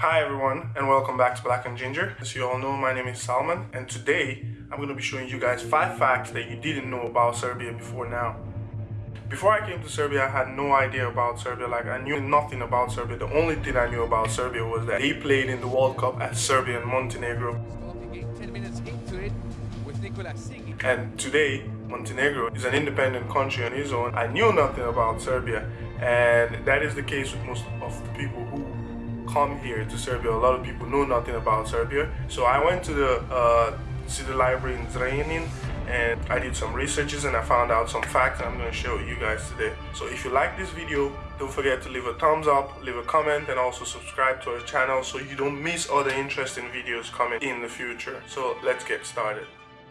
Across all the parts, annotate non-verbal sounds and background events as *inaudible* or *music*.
Hi everyone and welcome back to Black and Ginger. As you all know, my name is Salman and today I'm going to be showing you guys 5 facts that you didn't know about Serbia before now. Before I came to Serbia, I had no idea about Serbia. Like, I knew nothing about Serbia. The only thing I knew about Serbia was that they played in the World Cup as Serbia and Montenegro. And today, Montenegro is an independent country on its own. I knew nothing about Serbia, and that is the case with most of the people who come here to Serbia, a lot of people know nothing about Serbia. So I went to the uh, city library in Zrenjanin and I did some researches and I found out some facts I'm going to show you guys today. So if you like this video, don't forget to leave a thumbs up, leave a comment and also subscribe to our channel so you don't miss other interesting videos coming in the future. So let's get started.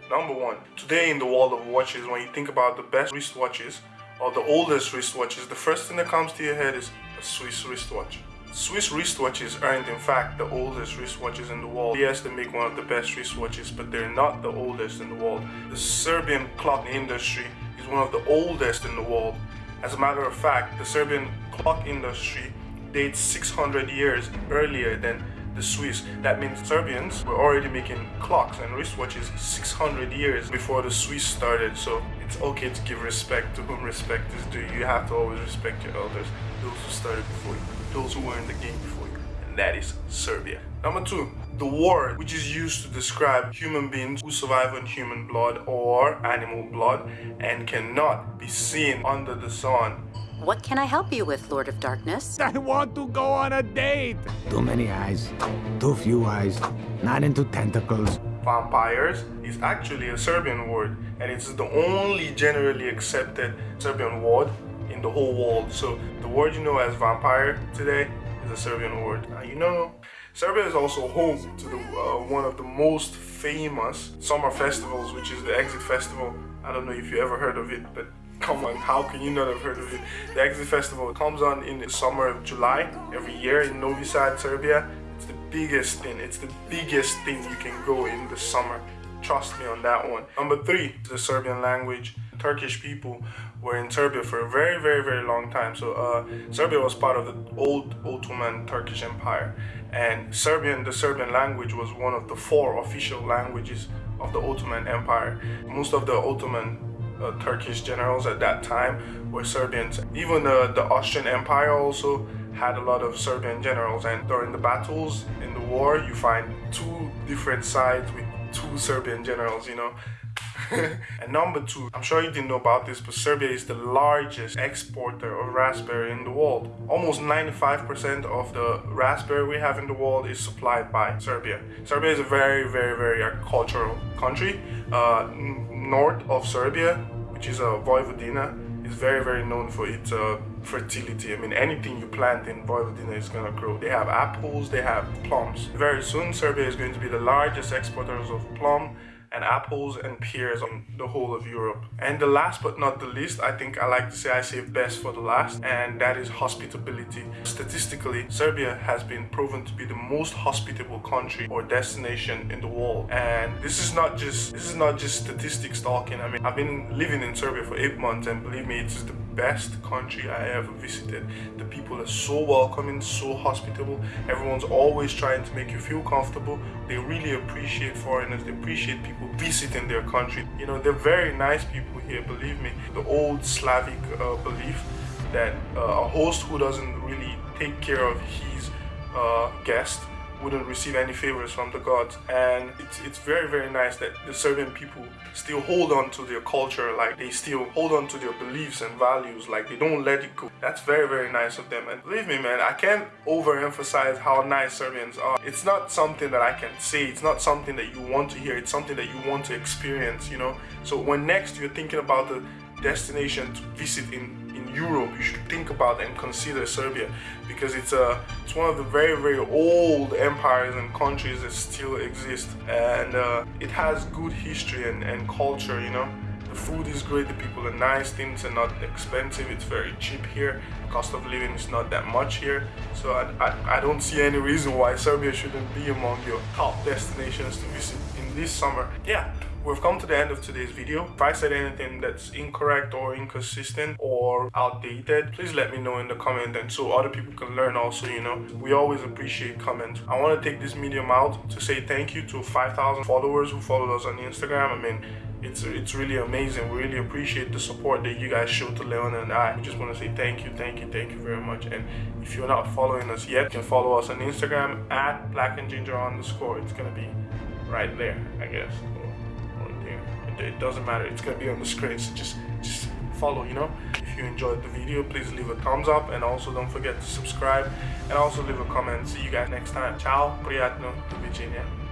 Number one, today in the world of watches, when you think about the best wristwatches or the oldest wristwatches, the first thing that comes to your head is a Swiss wristwatch. Swiss wristwatches aren't in fact the oldest wristwatches in the world. Yes, they make one of the best wristwatches, but they're not the oldest in the world. The Serbian clock industry is one of the oldest in the world. As a matter of fact, the Serbian clock industry dates 600 years earlier than the Swiss. That means Serbians were already making clocks and wristwatches 600 years before the Swiss started. So it's okay to give respect to whom respect is due. You have to always respect your elders, those who started before you those who were in the game before you, and that is Serbia. Number two, the word which is used to describe human beings who survive on human blood or animal blood and cannot be seen under the sun. What can I help you with, Lord of Darkness? I want to go on a date! Too many eyes, too few eyes, not into tentacles. Vampires is actually a Serbian word and it's the only generally accepted Serbian word in the whole world. So the word you know as vampire today is a Serbian word. Now you know, Serbia is also home to the uh, one of the most famous summer festivals, which is the Exit Festival. I don't know if you ever heard of it, but come on, how can you not have heard of it? The Exit Festival comes on in the summer of July every year in Novi Sad, Serbia. Biggest thing. It's the biggest thing you can go in the summer. Trust me on that one. Number three, the Serbian language. Turkish people were in Serbia for a very, very, very long time. So uh, Serbia was part of the old Ottoman Turkish Empire. And Serbian, the Serbian language was one of the four official languages of the Ottoman Empire. Most of the Ottoman uh, Turkish generals at that time were Serbians. Even uh, the Austrian Empire also had a lot of Serbian generals and during the battles in the war you find two different sides with two Serbian generals, you know. *laughs* and number two, I'm sure you didn't know about this, but Serbia is the largest exporter of raspberry in the world. Almost 95% of the raspberry we have in the world is supplied by Serbia. Serbia is a very, very, very agricultural country. Uh, north of Serbia, which is a uh, Vojvodina, is very, very known for its uh, fertility. I mean, anything you plant in Vojvodina is gonna grow. They have apples, they have plums. Very soon, Serbia is going to be the largest exporters of plum and apples and pears on the whole of Europe. And the last but not the least, I think I like to say I save best for the last, and that is hospitality. Statistically, Serbia has been proven to be the most hospitable country or destination in the world. And this is not just this is not just statistics talking. I mean, I've been living in Serbia for eight months, and believe me, it's the best country I ever visited. The people are so welcoming, so hospitable. Everyone's always trying to make you feel comfortable. They really appreciate foreigners. They appreciate people visiting their country. You know, they're very nice people here, believe me. The old Slavic uh, belief that uh, a host who doesn't really take care of his uh, guest wouldn't receive any favors from the gods. And it's, it's very very nice that the Serbian people still hold on to their culture like they still hold on to their beliefs and values like they don't let it go. That's very very nice of them. And believe me man I can't overemphasize how nice Serbians are. It's not something that I can say. It's not something that you want to hear. It's something that you want to experience you know? So when next you're thinking about the destination to visit in Europe, you should think about and consider Serbia because it's a it's one of the very very old empires and countries that still exist and uh, it has good history and, and culture you know? The food is great the people are nice things are not expensive it's very cheap here cost of living is not that much here so I, I, I don't see any reason why Serbia shouldn't be among your top destinations to visit in this summer. Yeah we've come to the end of today's video. If I said anything that's incorrect or inconsistent or outdated, please let me know in the comment and so other people can learn also, you know. We always appreciate comments. I want to take this medium out to say thank you to 5,000 followers who followed us on Instagram. I mean, it's it's really amazing. We really appreciate the support that you guys show to Leon and I. We just want to say thank you, thank you, thank you very much. And if you're not following us yet, you can follow us on Instagram at black and ginger underscore. It's gonna be right there, I guess Or, or there. It, it doesn't matter. It's gonna be on the screen. So just just follow, you know. If you enjoyed the video, please leave a thumbs up and also don't forget to subscribe and also leave a comment. See you guys next time. Ciao, приятно, до